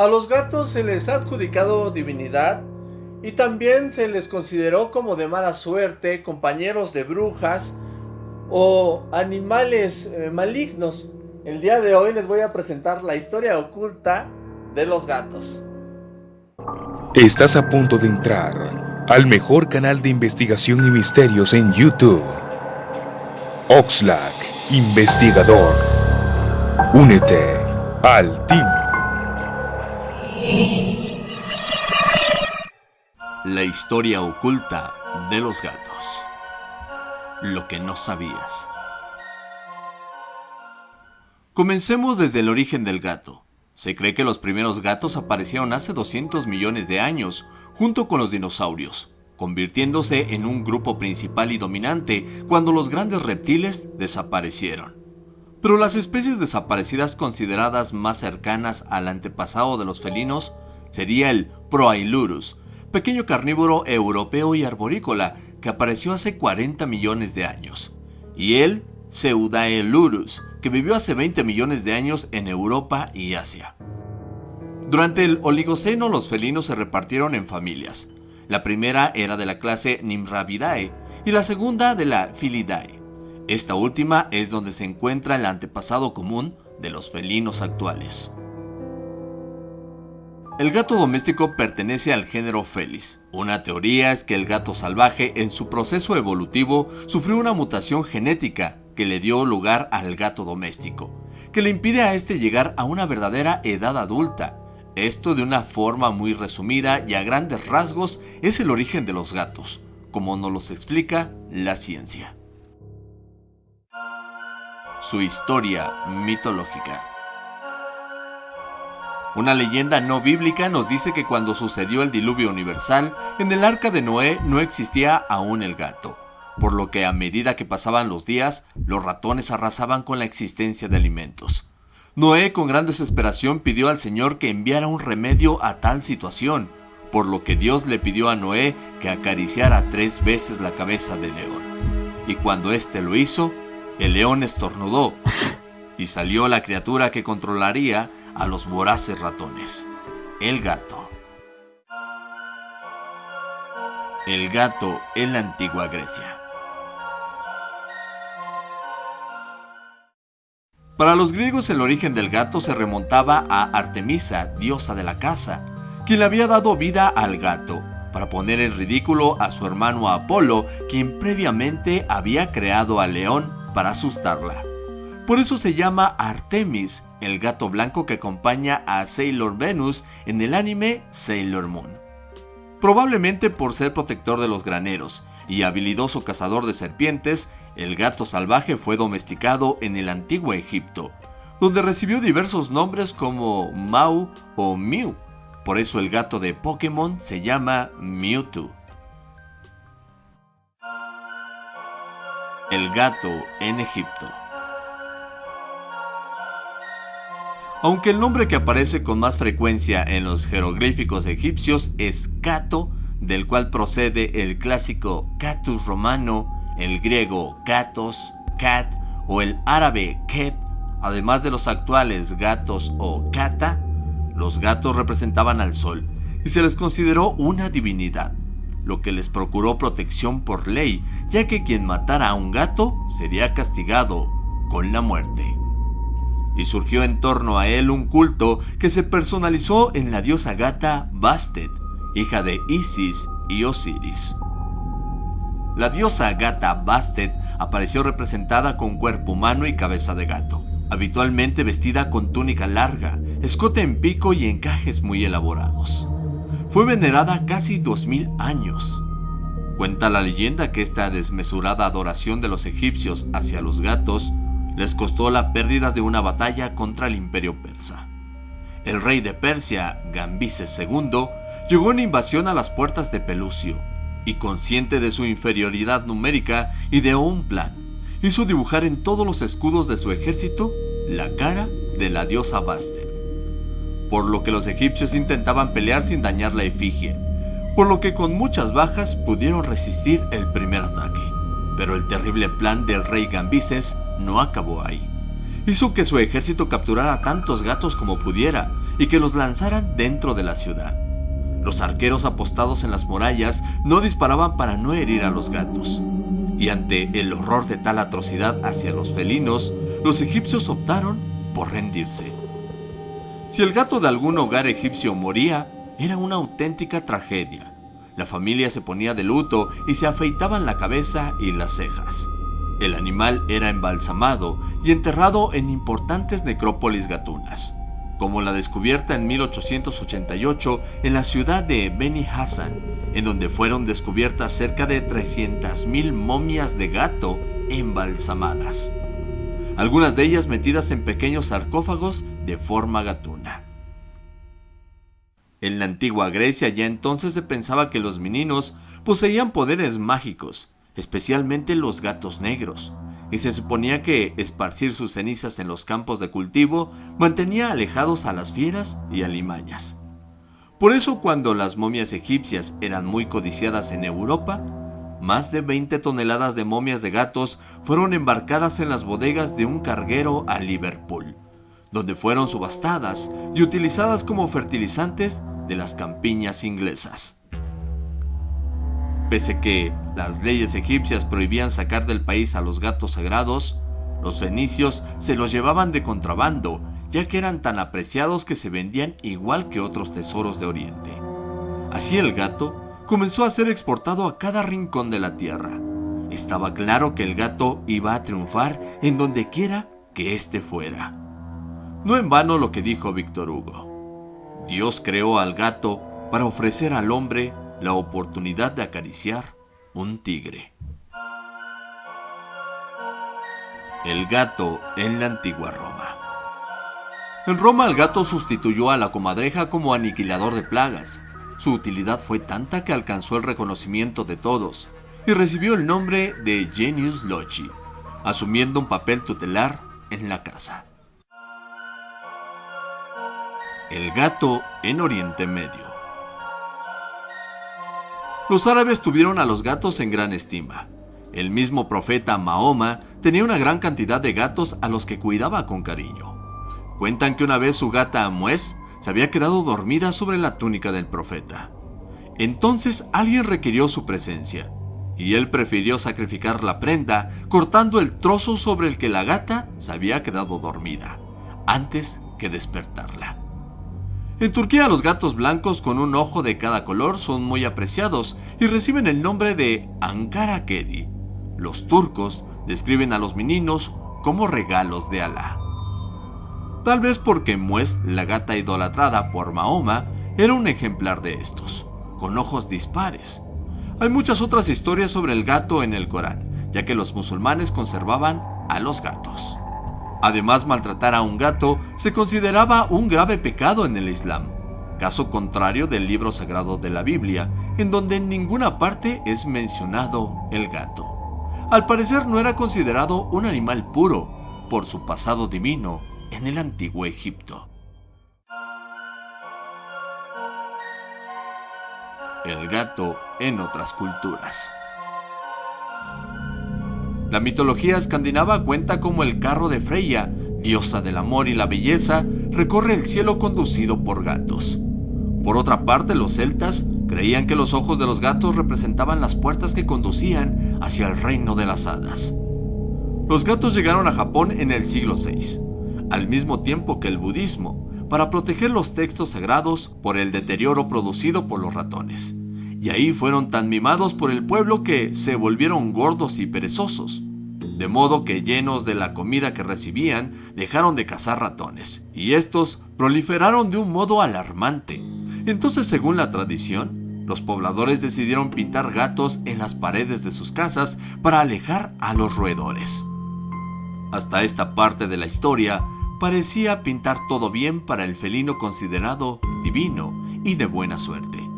A los gatos se les ha adjudicado divinidad y también se les consideró como de mala suerte, compañeros de brujas o animales eh, malignos. El día de hoy les voy a presentar la historia oculta de los gatos. Estás a punto de entrar al mejor canal de investigación y misterios en YouTube. Oxlack, investigador. Únete al team. La historia oculta de los gatos. Lo que no sabías. Comencemos desde el origen del gato. Se cree que los primeros gatos aparecieron hace 200 millones de años, junto con los dinosaurios, convirtiéndose en un grupo principal y dominante cuando los grandes reptiles desaparecieron. Pero las especies desaparecidas consideradas más cercanas al antepasado de los felinos sería el Proailurus, pequeño carnívoro europeo y arborícola que apareció hace 40 millones de años, y el Pseudaelurus, que vivió hace 20 millones de años en Europa y Asia. Durante el Oligoceno los felinos se repartieron en familias. La primera era de la clase Nimrabidae y la segunda de la Filidae. Esta última es donde se encuentra el antepasado común de los felinos actuales. El gato doméstico pertenece al género Felis. Una teoría es que el gato salvaje en su proceso evolutivo sufrió una mutación genética que le dio lugar al gato doméstico, que le impide a este llegar a una verdadera edad adulta. Esto de una forma muy resumida y a grandes rasgos es el origen de los gatos, como nos los explica la ciencia. Su historia mitológica. Una leyenda no bíblica nos dice que cuando sucedió el diluvio universal, en el arca de Noé no existía aún el gato, por lo que a medida que pasaban los días, los ratones arrasaban con la existencia de alimentos. Noé con gran desesperación pidió al Señor que enviara un remedio a tal situación, por lo que Dios le pidió a Noé que acariciara tres veces la cabeza del león. Y cuando éste lo hizo, el león estornudó, y salió la criatura que controlaría a los voraces ratones, el gato. El gato en la antigua Grecia. Para los griegos el origen del gato se remontaba a Artemisa, diosa de la caza, quien le había dado vida al gato, para poner en ridículo a su hermano Apolo, quien previamente había creado al león para asustarla. Por eso se llama Artemis, el gato blanco que acompaña a Sailor Venus en el anime Sailor Moon. Probablemente por ser protector de los graneros y habilidoso cazador de serpientes, el gato salvaje fue domesticado en el antiguo Egipto, donde recibió diversos nombres como Mau o Mew. Por eso el gato de Pokémon se llama Mewtwo. El gato en Egipto. Aunque el nombre que aparece con más frecuencia en los jeroglíficos egipcios es Cato, del cual procede el clásico Catus romano, el griego Katos, Cat o el árabe Kep, además de los actuales gatos o Kata, los gatos representaban al sol y se les consideró una divinidad, lo que les procuró protección por ley, ya que quien matara a un gato sería castigado con la muerte y surgió en torno a él un culto que se personalizó en la diosa gata Bastet, hija de Isis y Osiris. La diosa gata Bastet apareció representada con cuerpo humano y cabeza de gato, habitualmente vestida con túnica larga, escote en pico y encajes muy elaborados. Fue venerada casi 2000 años. Cuenta la leyenda que esta desmesurada adoración de los egipcios hacia los gatos les costó la pérdida de una batalla contra el imperio persa. El rey de Persia, Gambises II, llegó en invasión a las puertas de Pelucio, y consciente de su inferioridad numérica, ideó un plan. Hizo dibujar en todos los escudos de su ejército la cara de la diosa Bastet, por lo que los egipcios intentaban pelear sin dañar la efigie, por lo que con muchas bajas pudieron resistir el primer ataque. Pero el terrible plan del rey Gambises no acabó ahí. Hizo que su ejército capturara tantos gatos como pudiera y que los lanzaran dentro de la ciudad. Los arqueros apostados en las murallas no disparaban para no herir a los gatos. Y ante el horror de tal atrocidad hacia los felinos, los egipcios optaron por rendirse. Si el gato de algún hogar egipcio moría, era una auténtica tragedia. La familia se ponía de luto y se afeitaban la cabeza y las cejas. El animal era embalsamado y enterrado en importantes necrópolis gatunas, como la descubierta en 1888 en la ciudad de Beni Hassan, en donde fueron descubiertas cerca de 300.000 momias de gato embalsamadas, algunas de ellas metidas en pequeños sarcófagos de forma gatuna. En la antigua Grecia ya entonces se pensaba que los meninos poseían poderes mágicos, especialmente los gatos negros, y se suponía que esparcir sus cenizas en los campos de cultivo mantenía alejados a las fieras y alimañas. Por eso cuando las momias egipcias eran muy codiciadas en Europa, más de 20 toneladas de momias de gatos fueron embarcadas en las bodegas de un carguero a Liverpool, donde fueron subastadas y utilizadas como fertilizantes de las campiñas inglesas. Pese que las leyes egipcias prohibían sacar del país a los gatos sagrados, los fenicios se los llevaban de contrabando, ya que eran tan apreciados que se vendían igual que otros tesoros de Oriente. Así el gato comenzó a ser exportado a cada rincón de la tierra. Estaba claro que el gato iba a triunfar en donde quiera que éste fuera. No en vano lo que dijo Víctor Hugo. Dios creó al gato para ofrecer al hombre la oportunidad de acariciar un tigre. El gato en la antigua Roma. En Roma el gato sustituyó a la comadreja como aniquilador de plagas. Su utilidad fue tanta que alcanzó el reconocimiento de todos y recibió el nombre de Genius Loci, asumiendo un papel tutelar en la casa. El gato en Oriente Medio. Los árabes tuvieron a los gatos en gran estima. El mismo profeta Mahoma tenía una gran cantidad de gatos a los que cuidaba con cariño. Cuentan que una vez su gata Amuez se había quedado dormida sobre la túnica del profeta. Entonces alguien requirió su presencia, y él prefirió sacrificar la prenda cortando el trozo sobre el que la gata se había quedado dormida, antes que despertarla. En Turquía los gatos blancos con un ojo de cada color son muy apreciados y reciben el nombre de Ankara Kedi. Los turcos describen a los meninos como regalos de Alá. Tal vez porque Mues, la gata idolatrada por Mahoma, era un ejemplar de estos, con ojos dispares. Hay muchas otras historias sobre el gato en el Corán, ya que los musulmanes conservaban a los gatos. Además, maltratar a un gato se consideraba un grave pecado en el Islam, caso contrario del libro sagrado de la Biblia, en donde en ninguna parte es mencionado el gato. Al parecer no era considerado un animal puro por su pasado divino en el antiguo Egipto. El gato en otras culturas. La mitología escandinava cuenta como el carro de Freya, diosa del amor y la belleza, recorre el cielo conducido por gatos. Por otra parte, los celtas creían que los ojos de los gatos representaban las puertas que conducían hacia el reino de las hadas. Los gatos llegaron a Japón en el siglo VI, al mismo tiempo que el budismo, para proteger los textos sagrados por el deterioro producido por los ratones y ahí fueron tan mimados por el pueblo que se volvieron gordos y perezosos. De modo que llenos de la comida que recibían, dejaron de cazar ratones, y estos proliferaron de un modo alarmante. Entonces, según la tradición, los pobladores decidieron pintar gatos en las paredes de sus casas para alejar a los roedores. Hasta esta parte de la historia parecía pintar todo bien para el felino considerado divino y de buena suerte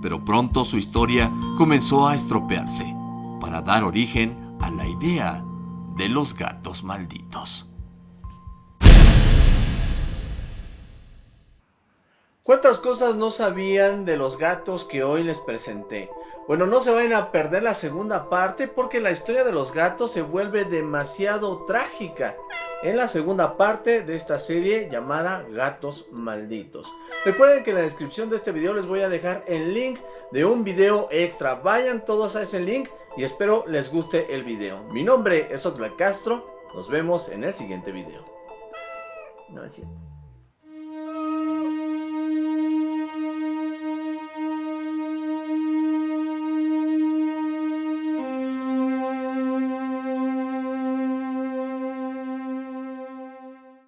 pero pronto su historia comenzó a estropearse para dar origen a la idea de los gatos malditos. ¿Cuántas cosas no sabían de los gatos que hoy les presenté? Bueno, no se vayan a perder la segunda parte porque la historia de los gatos se vuelve demasiado trágica. En la segunda parte de esta serie llamada Gatos Malditos. Recuerden que en la descripción de este video les voy a dejar el link de un video extra. Vayan todos a ese link y espero les guste el video. Mi nombre es Oxlack Castro, nos vemos en el siguiente video. No,